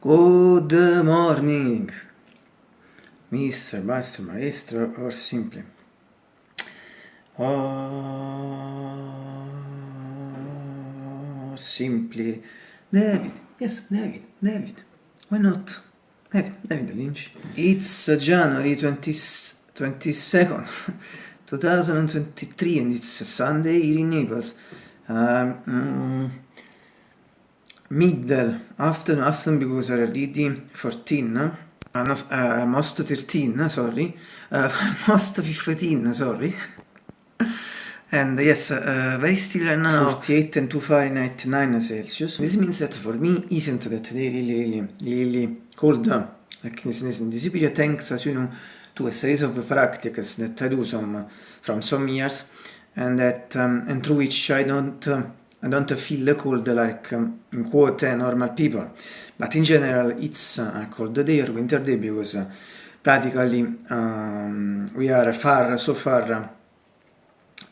Good morning, Mr. Master, Maestro, or simply. Or simply. David, yes, David, David. Why not? David, David Lynch. It's January 20, 22nd, 2023, and it's a Sunday here in Naples. Um, mm, middle afternoon, afternoon because already 14, uh, not, uh, almost 13, sorry, uh, almost 15, sorry. And yes, uh, very still right now, 48 and 2 Fahrenheit, 9 Celsius. This means that for me isn't that they really, really, really cold. Like in this period, thanks as you know, to a series of practices that I do some from some years, and that um, and through which I don't uh, I don't feel cold like um, quote normal people, but in general it's a cold day or winter day because uh, practically um, we are far so far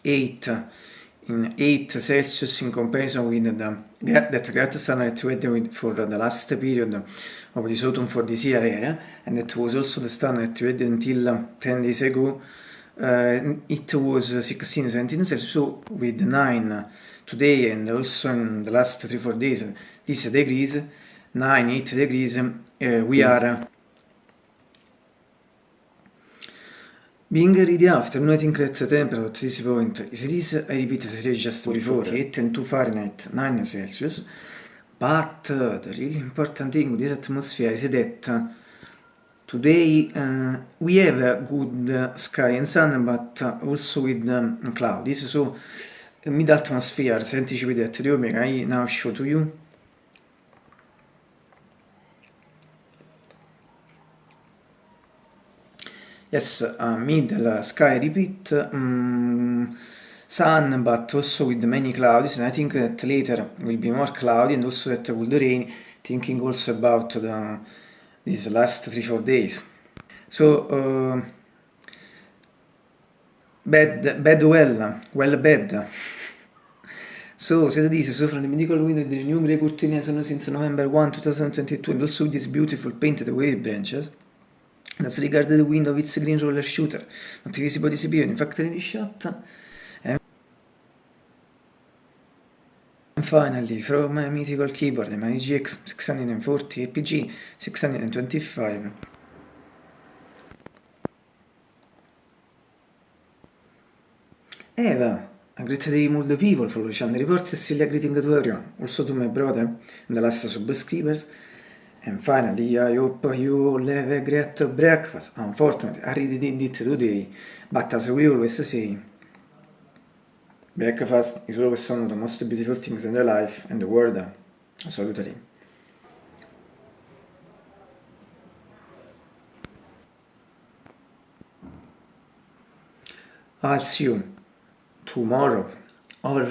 8 in 8 Celsius in comparison with the that great standard weather for the last period of this autumn for this year area, and that was also the standard weather until 10 days ago. Uh, it was 16 17 Celsius, so with 9 today and also in the last 3-4 days, this degrees, 9-8 degrees, uh, we are Being ready after that the temperature at this point. Is this, I repeat as I just before, 8 and 2 Fahrenheit, 9 Celsius, but uh, the really important thing with this atmosphere is that uh, today uh, we have a good sky and sun, but also with um, clouds, so mid-atmosphere, as anticipated the omega, I now show to you. Yes, uh, middle sky repeat, um, sun but also with many clouds, and I think that later will be more cloudy and also that will rain, thinking also about the, these last 3-4 days. So, uh, bad, bad well, well bad. So, says this, so from the medical window the new grey curtain since November 1, 2022 and also with these beautiful painted wave branches. Let's regard the window its green roller shooter, not visible this period, in fact any shot. And finally, from my mythical keyboard, my GX 640 APG 625. Eva, a great day the people for the reports and still greeting to everyone, also to my brother and the last subscribers. And finally, I hope you all have a great breakfast. Unfortunately, I really did it today, but as we always say, breakfast is always one of the most beautiful things in the life and the world. Absolutely. I'll see you tomorrow or